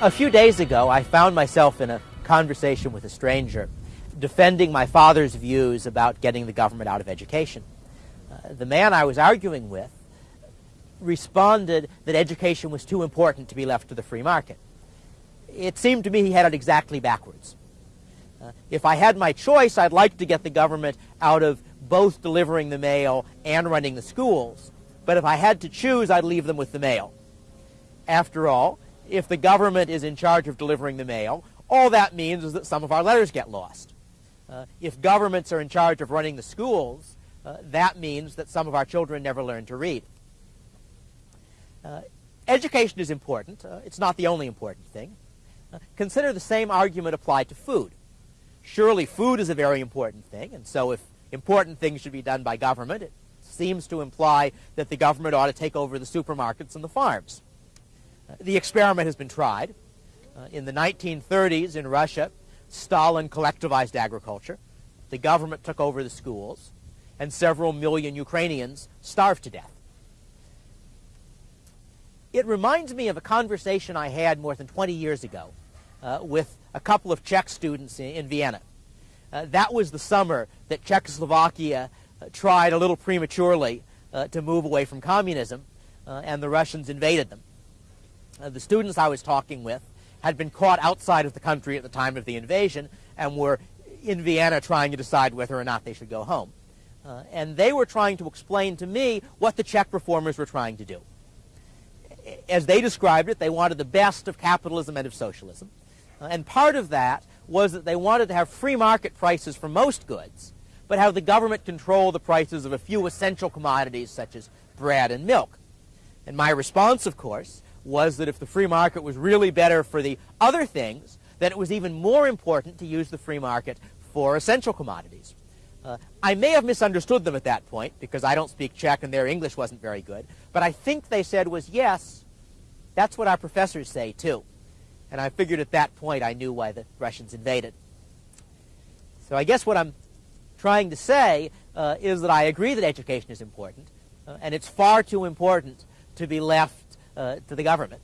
A few days ago, I found myself in a conversation with a stranger defending my father's views about getting the government out of education. Uh, the man I was arguing with responded that education was too important to be left to the free market. It seemed to me he had it exactly backwards. Uh, if I had my choice, I'd like to get the government out of both delivering the mail and running the schools. But if I had to choose, I'd leave them with the mail. After all, if the government is in charge of delivering the mail, all that means is that some of our letters get lost. Uh, if governments are in charge of running the schools, uh, that means that some of our children never learn to read. Uh, education is important. Uh, it's not the only important thing. Uh, consider the same argument applied to food. Surely food is a very important thing, and so if important things should be done by government, it seems to imply that the government ought to take over the supermarkets and the farms. The experiment has been tried. Uh, in the 1930s in Russia, Stalin collectivized agriculture. The government took over the schools, and several million Ukrainians starved to death. It reminds me of a conversation I had more than 20 years ago uh, with a couple of Czech students in, in Vienna. Uh, that was the summer that Czechoslovakia uh, tried a little prematurely uh, to move away from communism, uh, and the Russians invaded them. Uh, the students I was talking with had been caught outside of the country at the time of the invasion and were in Vienna trying to decide whether or not they should go home. and they were trying to explain to me what the Czech reformers were trying to do as they described it, they wanted the best of capitalism and of socialism. Uh, and part of that was that they wanted to have free market prices for most goods, but have the government control the prices of a few essential commodities such as bread and milk. And my response, of course, was that if the free market was really better for the other things, then it was even more important to use the free market for essential commodities. Uh, I may have misunderstood them at that point because I don't speak Czech and their English wasn't very good, but I think they said was yes, that's what our professors say too. And I figured at that point I knew why the Russians invaded. So I guess what I'm trying to say uh, is that I agree that education is important, uh, and it's far too important to be left uh, to the government.